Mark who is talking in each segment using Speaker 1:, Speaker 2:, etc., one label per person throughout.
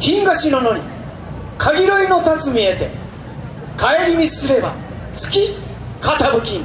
Speaker 1: 金が白のり限りの立つ見えて帰り道すれば月傾き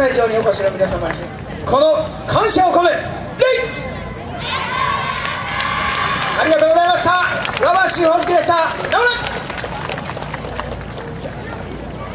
Speaker 1: 会場にお越しの皆様にこの感謝を込め礼ありがとうございました。浦和俊介でした。頑張れ